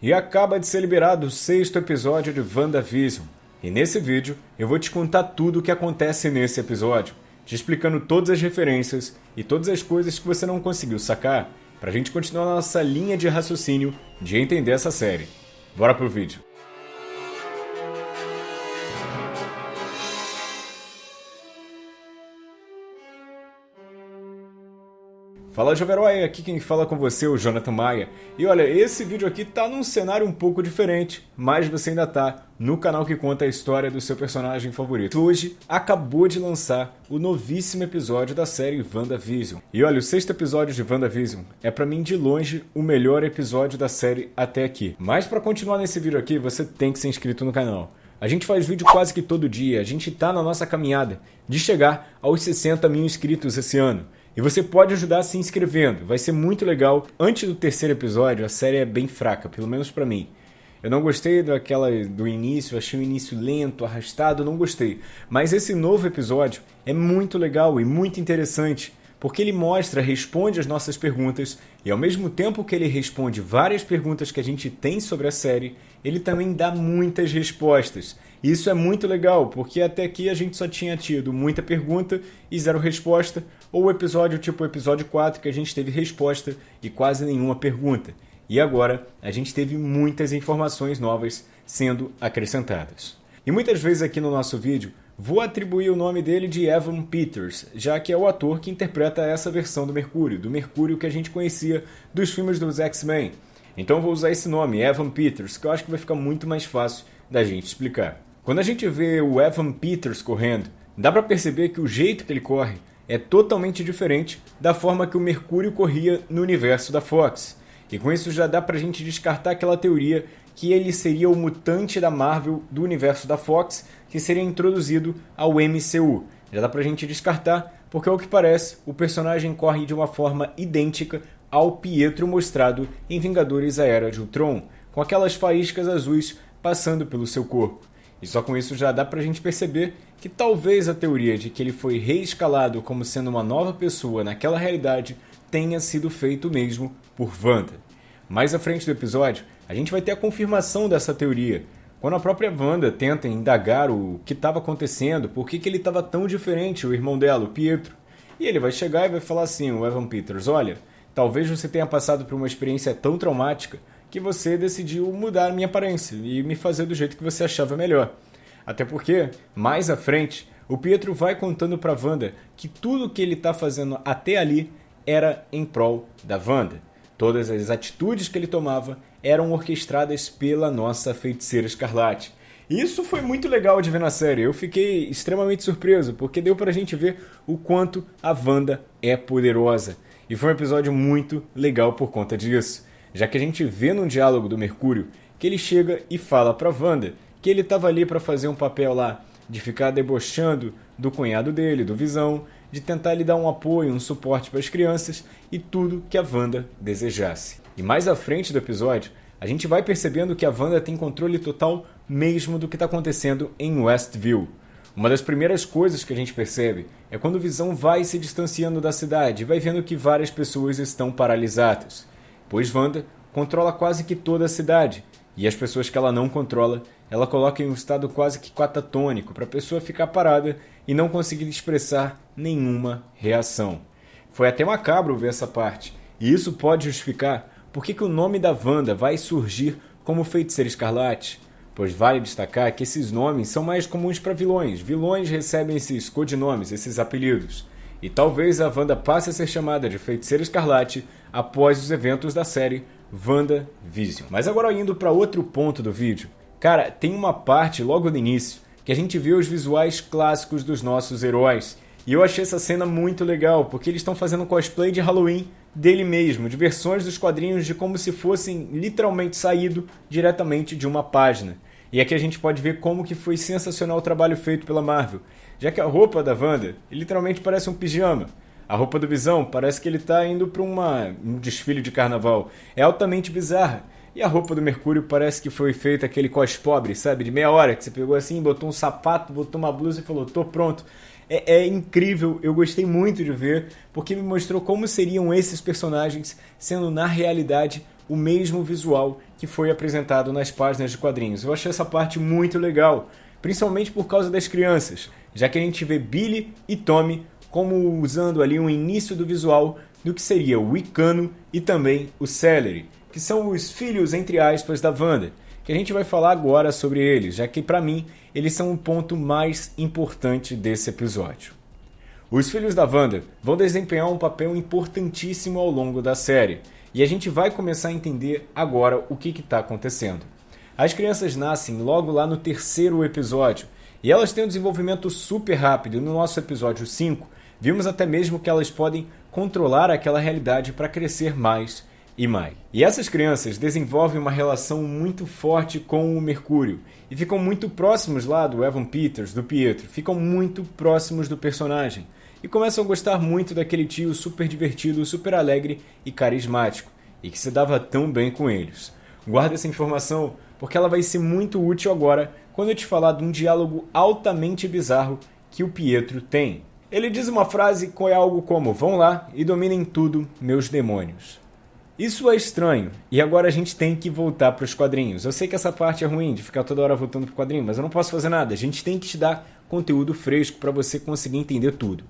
E acaba de ser liberado o sexto episódio de WandaVision. E nesse vídeo eu vou te contar tudo o que acontece nesse episódio, te explicando todas as referências e todas as coisas que você não conseguiu sacar, pra gente continuar nossa linha de raciocínio de entender essa série. Bora pro vídeo. Fala Joverói, aqui quem fala com você é o Jonathan Maia. E olha, esse vídeo aqui tá num cenário um pouco diferente, mas você ainda tá no canal que conta a história do seu personagem favorito. Hoje acabou de lançar o novíssimo episódio da série WandaVision. E olha, o sexto episódio de WandaVision é para mim de longe o melhor episódio da série até aqui. Mas para continuar nesse vídeo aqui, você tem que ser inscrito no canal. A gente faz vídeo quase que todo dia, a gente tá na nossa caminhada de chegar aos 60 mil inscritos esse ano. E você pode ajudar se inscrevendo, vai ser muito legal. Antes do terceiro episódio, a série é bem fraca, pelo menos para mim. Eu não gostei daquela do início, achei o início lento, arrastado, não gostei. Mas esse novo episódio é muito legal e muito interessante, porque ele mostra, responde as nossas perguntas e ao mesmo tempo que ele responde várias perguntas que a gente tem sobre a série, ele também dá muitas respostas. Isso é muito legal, porque até aqui a gente só tinha tido muita pergunta e zero resposta, ou episódio tipo o episódio 4 que a gente teve resposta e quase nenhuma pergunta. E agora a gente teve muitas informações novas sendo acrescentadas. E muitas vezes aqui no nosso vídeo vou atribuir o nome dele de Evan Peters, já que é o ator que interpreta essa versão do Mercúrio, do Mercúrio que a gente conhecia dos filmes dos X-Men. Então vou usar esse nome, Evan Peters, que eu acho que vai ficar muito mais fácil da gente explicar. Quando a gente vê o Evan Peters correndo, dá para perceber que o jeito que ele corre é totalmente diferente da forma que o Mercúrio corria no universo da Fox. E com isso já dá pra gente descartar aquela teoria que ele seria o mutante da Marvel do universo da Fox que seria introduzido ao MCU. Já dá pra gente descartar, porque ao que parece, o personagem corre de uma forma idêntica ao Pietro mostrado em Vingadores A Era de Ultron, com aquelas faíscas azuis passando pelo seu corpo. E só com isso já dá pra gente perceber que talvez a teoria de que ele foi reescalado como sendo uma nova pessoa naquela realidade tenha sido feito mesmo por Wanda. Mais à frente do episódio, a gente vai ter a confirmação dessa teoria, quando a própria Wanda tenta indagar o que estava acontecendo, por que, que ele estava tão diferente, o irmão dela, o Pietro. E ele vai chegar e vai falar assim, o Evan Peters, olha, talvez você tenha passado por uma experiência tão traumática que você decidiu mudar a minha aparência e me fazer do jeito que você achava melhor. Até porque, mais à frente, o Pietro vai contando para Wanda que tudo que ele está fazendo até ali era em prol da Wanda. Todas as atitudes que ele tomava eram orquestradas pela nossa feiticeira escarlate. Isso foi muito legal de ver na série. Eu fiquei extremamente surpreso, porque deu pra gente ver o quanto a Wanda é poderosa. E foi um episódio muito legal por conta disso já que a gente vê no diálogo do Mercúrio que ele chega e fala para Wanda que ele estava ali para fazer um papel lá de ficar debochando do cunhado dele, do Visão, de tentar lhe dar um apoio, um suporte para as crianças e tudo que a Wanda desejasse. E mais à frente do episódio, a gente vai percebendo que a Wanda tem controle total mesmo do que está acontecendo em Westview. Uma das primeiras coisas que a gente percebe é quando o Visão vai se distanciando da cidade e vai vendo que várias pessoas estão paralisadas pois Wanda controla quase que toda a cidade, e as pessoas que ela não controla, ela coloca em um estado quase que catatônico para a pessoa ficar parada e não conseguir expressar nenhuma reação. Foi até macabro ver essa parte, e isso pode justificar por que o nome da Wanda vai surgir como Feiticeira Escarlate, pois vale destacar que esses nomes são mais comuns para vilões. Vilões recebem esses codinomes, esses apelidos. E talvez a Wanda passe a ser chamada de Feiticeira Escarlate após os eventos da série WandaVision. Mas agora indo para outro ponto do vídeo. Cara, tem uma parte logo no início que a gente vê os visuais clássicos dos nossos heróis. E eu achei essa cena muito legal, porque eles estão fazendo cosplay de Halloween dele mesmo, de versões dos quadrinhos de como se fossem literalmente saído diretamente de uma página. E aqui a gente pode ver como que foi sensacional o trabalho feito pela Marvel, já que a roupa da Wanda literalmente parece um pijama. A roupa do Visão parece que ele está indo para um desfile de carnaval. É altamente bizarra. E a roupa do Mercúrio parece que foi feita aquele cos pobre, sabe? De meia hora, que você pegou assim, botou um sapato, botou uma blusa e falou, tô pronto. é, é, incrível, eu gostei muito de ver, porque me mostrou como seriam esses personagens sendo na realidade o mesmo visual que foi apresentado nas páginas de quadrinhos. Eu achei essa parte muito legal, principalmente por causa das crianças, já que a gente vê Billy e Tommy como usando ali um início do visual do que seria o Icano e também o Celery, que são os filhos, entre aspas, da Wanda, que a gente vai falar agora sobre eles, já que para mim eles são o ponto mais importante desse episódio. Os filhos da Wanda vão desempenhar um papel importantíssimo ao longo da série, e a gente vai começar a entender agora o que está acontecendo. As crianças nascem logo lá no terceiro episódio, e elas têm um desenvolvimento super rápido. No nosso episódio 5, vimos até mesmo que elas podem controlar aquela realidade para crescer mais e mais. E essas crianças desenvolvem uma relação muito forte com o Mercúrio e ficam muito próximos lá do Evan Peters, do Pietro, ficam muito próximos do personagem e começam a gostar muito daquele tio super divertido, super alegre e carismático e que se dava tão bem com eles. Guarda essa informação porque ela vai ser muito útil agora quando eu te falar de um diálogo altamente bizarro que o Pietro tem. Ele diz uma frase com é algo como: Vão lá e dominem tudo, meus demônios. Isso é estranho, e agora a gente tem que voltar para os quadrinhos. Eu sei que essa parte é ruim de ficar toda hora voltando para o quadrinho, mas eu não posso fazer nada. A gente tem que te dar conteúdo fresco para você conseguir entender tudo.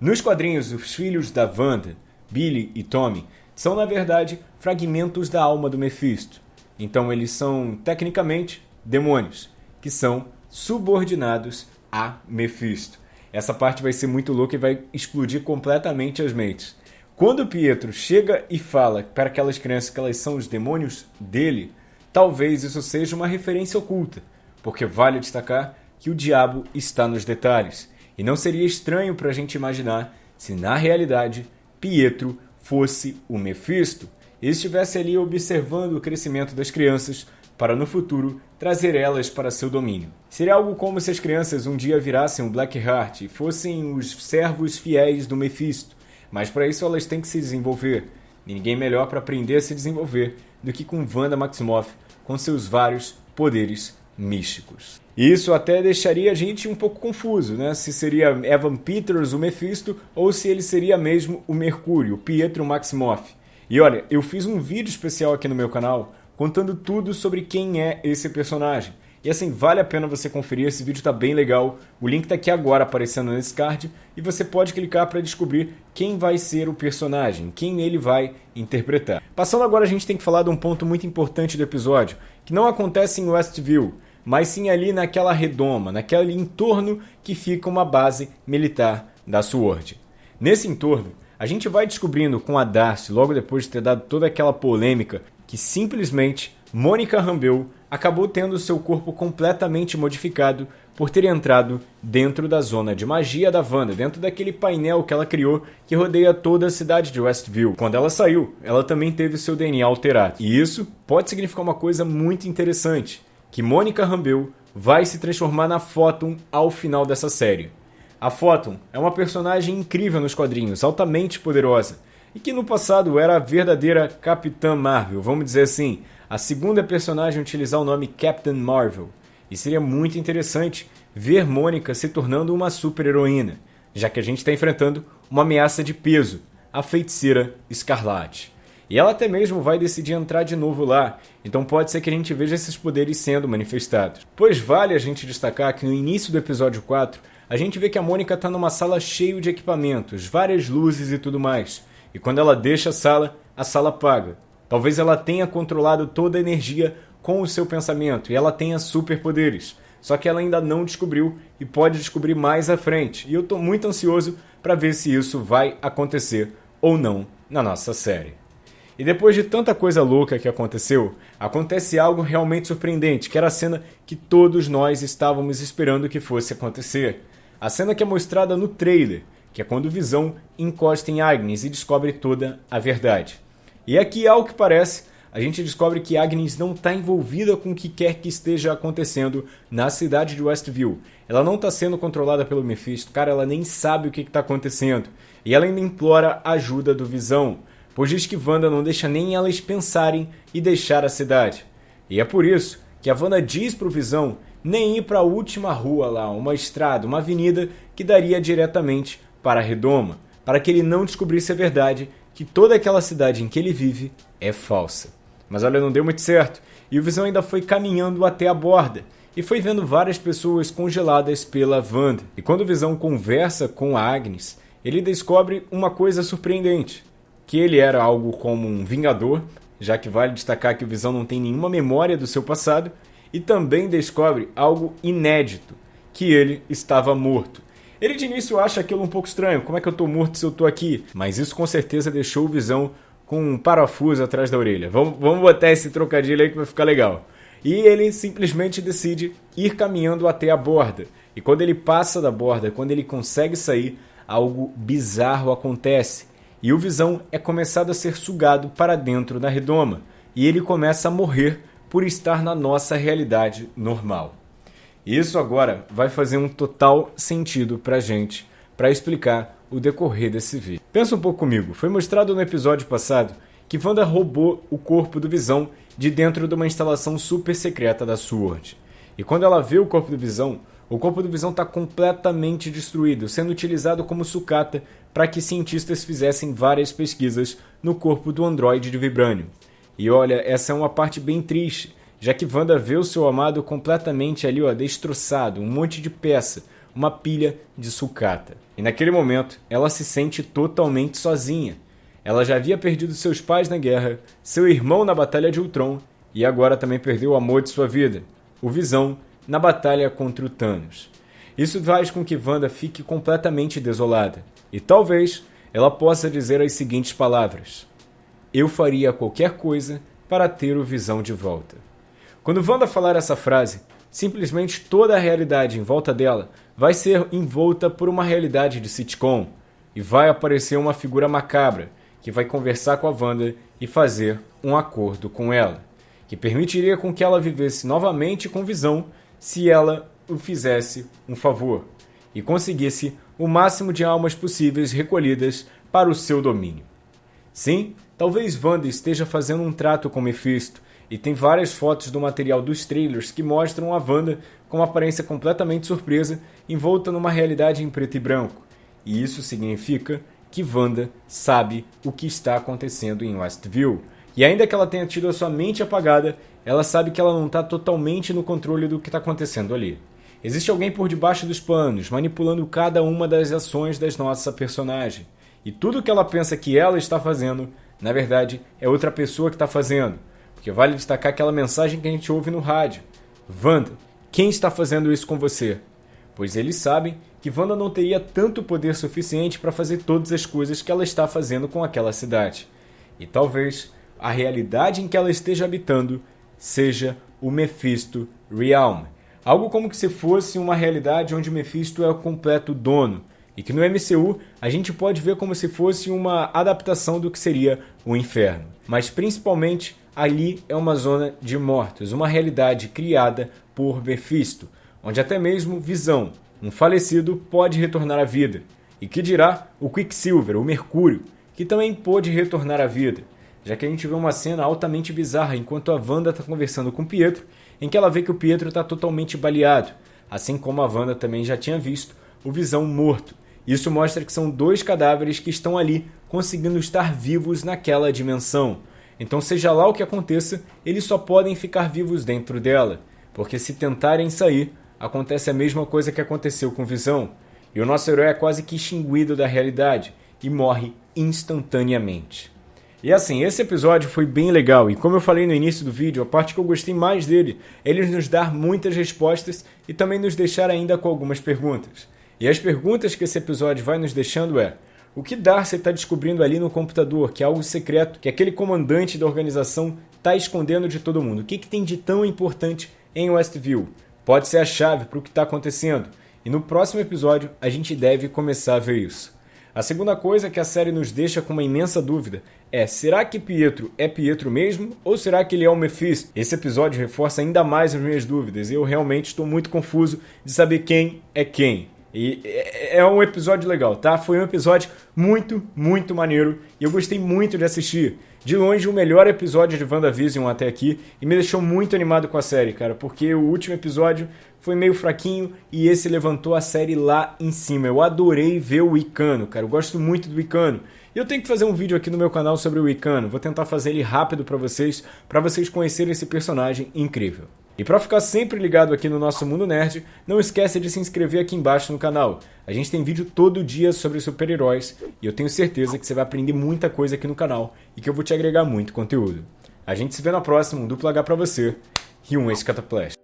Nos quadrinhos, os filhos da Wanda, Billy e Tommy, são na verdade fragmentos da alma do Mephisto. Então eles são, tecnicamente, demônios, que são subordinados a Mephisto. Essa parte vai ser muito louca e vai explodir completamente as mentes. Quando Pietro chega e fala para aquelas crianças que elas são os demônios dele, talvez isso seja uma referência oculta, porque vale destacar que o diabo está nos detalhes. E não seria estranho para a gente imaginar se na realidade Pietro fosse o Mefisto e estivesse ali observando o crescimento das crianças para no futuro trazer elas para seu domínio. Seria algo como se as crianças um dia virassem o Blackheart e fossem os servos fiéis do Mephisto, mas para isso elas têm que se desenvolver. ninguém melhor para aprender a se desenvolver do que com Wanda Maximoff, com seus vários poderes místicos. Isso até deixaria a gente um pouco confuso, né? Se seria Evan Peters o Mephisto ou se ele seria mesmo o Mercúrio, Pietro Maximoff. E olha, eu fiz um vídeo especial aqui no meu canal contando tudo sobre quem é esse personagem. E assim, vale a pena você conferir, esse vídeo está bem legal. O link está aqui agora aparecendo nesse card e você pode clicar para descobrir quem vai ser o personagem, quem ele vai interpretar. Passando agora, a gente tem que falar de um ponto muito importante do episódio, que não acontece em Westview, mas sim ali naquela redoma, naquele entorno que fica uma base militar da SWORD. Nesse entorno, a gente vai descobrindo com a Darcy, logo depois de ter dado toda aquela polêmica que simplesmente Mônica Rambeau acabou tendo seu corpo completamente modificado por ter entrado dentro da zona de magia da Wanda, dentro daquele painel que ela criou que rodeia toda a cidade de Westview. Quando ela saiu, ela também teve seu DNA alterado. E isso pode significar uma coisa muito interessante, que Mônica Rambeau vai se transformar na Photon ao final dessa série. A Photon é uma personagem incrível nos quadrinhos, altamente poderosa, e que no passado era a verdadeira Capitã Marvel, vamos dizer assim, a segunda personagem a utilizar o nome Captain Marvel. E seria muito interessante ver Mônica se tornando uma super-heroína, já que a gente está enfrentando uma ameaça de peso, a feiticeira Escarlate. E ela até mesmo vai decidir entrar de novo lá, então pode ser que a gente veja esses poderes sendo manifestados. Pois vale a gente destacar que no início do episódio 4, a gente vê que a Mônica está numa sala cheia de equipamentos, várias luzes e tudo mais. E quando ela deixa a sala, a sala apaga. Talvez ela tenha controlado toda a energia com o seu pensamento e ela tenha superpoderes. Só que ela ainda não descobriu e pode descobrir mais à frente. E eu estou muito ansioso para ver se isso vai acontecer ou não na nossa série. E depois de tanta coisa louca que aconteceu, acontece algo realmente surpreendente, que era a cena que todos nós estávamos esperando que fosse acontecer. A cena que é mostrada no trailer, que é quando Visão encosta em Agnes e descobre toda a verdade. E aqui, ao que parece, a gente descobre que Agnes não está envolvida com o que quer que esteja acontecendo na cidade de Westview. Ela não está sendo controlada pelo Mephisto, cara, ela nem sabe o que está acontecendo. E ela ainda implora ajuda do Visão, pois diz que Wanda não deixa nem elas pensarem e deixar a cidade. E é por isso que a Wanda diz para o Visão nem ir para a última rua lá, uma estrada, uma avenida que daria diretamente para redoma, para que ele não descobrisse a verdade que toda aquela cidade em que ele vive é falsa. Mas olha, não deu muito certo, e o Visão ainda foi caminhando até a borda, e foi vendo várias pessoas congeladas pela Wanda. E quando o Visão conversa com a Agnes, ele descobre uma coisa surpreendente, que ele era algo como um vingador, já que vale destacar que o Visão não tem nenhuma memória do seu passado, e também descobre algo inédito, que ele estava morto. Ele de início acha aquilo um pouco estranho, como é que eu estou morto se eu estou aqui? Mas isso com certeza deixou o Visão com um parafuso atrás da orelha. Vamos, vamos botar esse trocadilho aí que vai ficar legal. E ele simplesmente decide ir caminhando até a borda. E quando ele passa da borda, quando ele consegue sair, algo bizarro acontece. E o Visão é começado a ser sugado para dentro da redoma. E ele começa a morrer por estar na nossa realidade normal. Isso agora vai fazer um total sentido pra gente, para explicar o decorrer desse vídeo. Pensa um pouco comigo, foi mostrado no episódio passado que Wanda roubou o corpo do Visão de dentro de uma instalação super secreta da SWORD. E quando ela vê o corpo do Visão, o corpo do Visão está completamente destruído, sendo utilizado como sucata para que cientistas fizessem várias pesquisas no corpo do androide de Vibranium. E olha, essa é uma parte bem triste, já que Wanda vê o seu amado completamente ali, ó, destroçado, um monte de peça, uma pilha de sucata. E naquele momento, ela se sente totalmente sozinha. Ela já havia perdido seus pais na guerra, seu irmão na Batalha de Ultron e agora também perdeu o amor de sua vida, o Visão, na batalha contra o Thanos. Isso faz com que Wanda fique completamente desolada e talvez ela possa dizer as seguintes palavras: eu faria qualquer coisa para ter o Visão de volta. Quando Wanda falar essa frase, simplesmente toda a realidade em volta dela vai ser envolta por uma realidade de sitcom e vai aparecer uma figura macabra que vai conversar com a Wanda e fazer um acordo com ela, que permitiria com que ela vivesse novamente com Visão se ela o fizesse um favor e conseguisse o máximo de almas possíveis recolhidas para o seu domínio. Sim, talvez Wanda esteja fazendo um trato com Mephisto, e tem várias fotos do material dos trailers que mostram a Wanda com uma aparência completamente surpresa, envolta numa realidade em preto e branco. E isso significa que Wanda sabe o que está acontecendo em Westview. E ainda que ela tenha tido a sua mente apagada, ela sabe que ela não está totalmente no controle do que está acontecendo ali. Existe alguém por debaixo dos panos, manipulando cada uma das ações das nossa personagem. E tudo que ela pensa que ela está fazendo, na verdade, é outra pessoa que está fazendo. Porque vale destacar aquela mensagem que a gente ouve no rádio. Wanda, quem está fazendo isso com você? Pois eles sabem que Wanda não teria tanto poder suficiente para fazer todas as coisas que ela está fazendo com aquela cidade. E talvez a realidade em que ela esteja habitando seja o Mephisto Realm. Algo como que se fosse uma realidade onde o Mephisto é o completo dono e que no MCU a gente pode ver como se fosse uma adaptação do que seria o inferno. Mas principalmente ali é uma zona de mortos, uma realidade criada por Mephisto, onde até mesmo Visão, um falecido, pode retornar à vida. E que dirá o Quicksilver, o Mercúrio, que também pôde retornar à vida, já que a gente vê uma cena altamente bizarra enquanto a Wanda está conversando com Pietro, em que ela vê que o Pietro está totalmente baleado, assim como a Wanda também já tinha visto o Visão morto. Isso mostra que são dois cadáveres que estão ali conseguindo estar vivos naquela dimensão. Então, seja lá o que aconteça, eles só podem ficar vivos dentro dela, porque se tentarem sair, acontece a mesma coisa que aconteceu com Visão, e o nosso herói é quase que extinguido da realidade e morre instantaneamente. E assim, esse episódio foi bem legal, e como eu falei no início do vídeo, a parte que eu gostei mais dele é ele nos dar muitas respostas e também nos deixar ainda com algumas perguntas. E as perguntas que esse episódio vai nos deixando é: o que Darcy está descobrindo ali no computador, que é algo secreto, que aquele comandante da organização está escondendo de todo mundo? O que, que tem de tão importante em Westview? Pode ser a chave para o que está acontecendo. E no próximo episódio a gente deve começar a ver isso. A segunda coisa que a série nos deixa com uma imensa dúvida é: será que Pietro é Pietro mesmo ou será que ele é o Mephisto? Esse episódio reforça ainda mais as minhas dúvidas e eu realmente estou muito confuso de saber quem é quem. E é, é um episódio legal, tá? Foi um episódio muito, muito maneiro e eu gostei muito de assistir. de longe o melhor episódio de WandaVision até aqui e me deixou muito animado com a série, cara, porque o último episódio foi meio fraquinho e esse levantou a série lá em cima. Eu adorei ver o Icano, cara, eu gosto muito do Icano. E eu tenho que fazer um vídeo aqui no meu canal sobre o Icano, vou tentar fazer ele rápido para vocês, para vocês conhecerem esse personagem incrível. E para ficar sempre ligado aqui no nosso Mundo Nerd, não esqueça de se inscrever aqui embaixo no canal. A gente tem vídeo todo dia sobre super-heróis e eu tenho certeza que você vai aprender muita coisa aqui no canal e que eu vou te agregar muito conteúdo. A gente se vê na próxima, um duplo H pra você e um Escataplash.